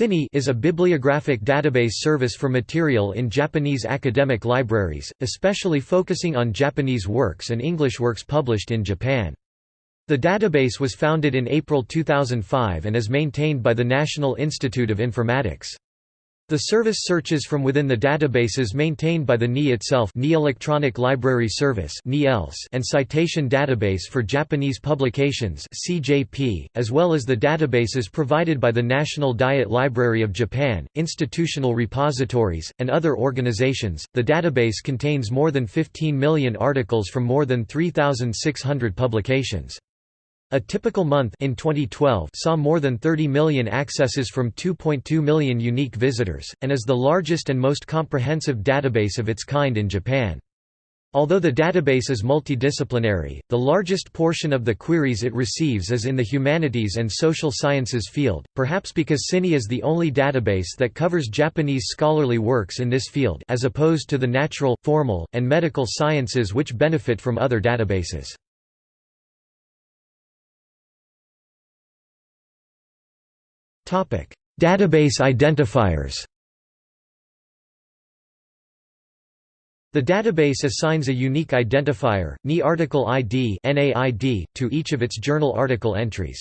CiNii is a bibliographic database service for material in Japanese academic libraries, especially focusing on Japanese works and English works published in Japan. The database was founded in April 2005 and is maintained by the National Institute of Informatics. The service searches from within the databases maintained by the NII itself NII Electronic Library Service and Citation Database for Japanese Publications as well as the databases provided by the National Diet Library of Japan, institutional repositories, and other organizations. The database contains more than 15 million articles from more than 3,600 publications. A typical month in 2012 saw more than 30 million accesses from 2.2 million unique visitors, and is the largest and most comprehensive database of its kind in Japan. Although the database is multidisciplinary, the largest portion of the queries it receives is in the humanities and social sciences field, perhaps because CiNii is the only database that covers Japanese scholarly works in this field as opposed to the natural, formal, and medical sciences which benefit from other databases. Database identifiers The database assigns a unique identifier, NII article ID to each of its journal article entries.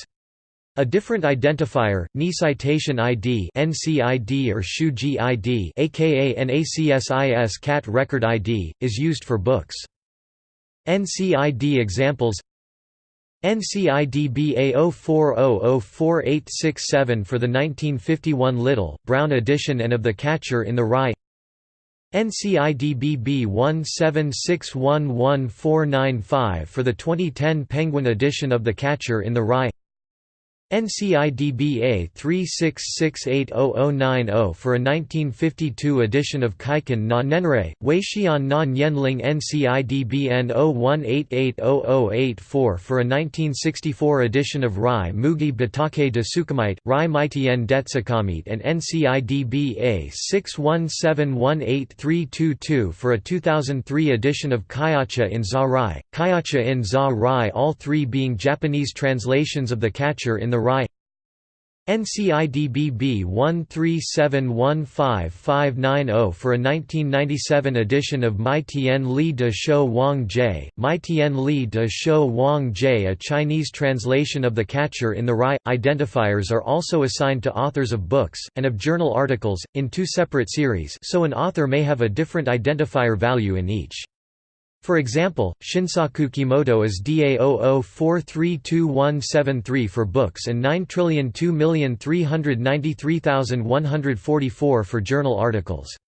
A different identifier, NII citation ID NCID or Shuji ID aka NACSIS CAT record ID, is used for books. NCID examples NCIDBA 04004867 for the 1951 Little, Brown edition and of The Catcher in the Rye. NCIDBB 176119495 for the 2010 Penguin edition of The Catcher in the Rye NCIDBA 36680090 for a 1952 edition of Kiken na Nenrei, Weixian na NCIDBN 01880084 for a 1964 edition of Rai Mugi Batake de Sukamite, Rai Maitien Detsukamite and NCIDBA 61718322 for a 2003 edition of Kyacha in Za Rai, Kyacha in Za Rai all three being Japanese translations of The Catcher in the Rai NCIDBB 1371550 for a 1997 edition of Mai Tian Li de Shou Wang Jie, Mai Tian Li de Shou Wang Jie a Chinese translation of The Catcher in the Rye. Identifiers are also assigned to authors of books, and of journal articles, in two separate series so an author may have a different identifier value in each. For example, Shinsaku Kimoto is DA00432173 for books and 9,002,393,144 for journal articles.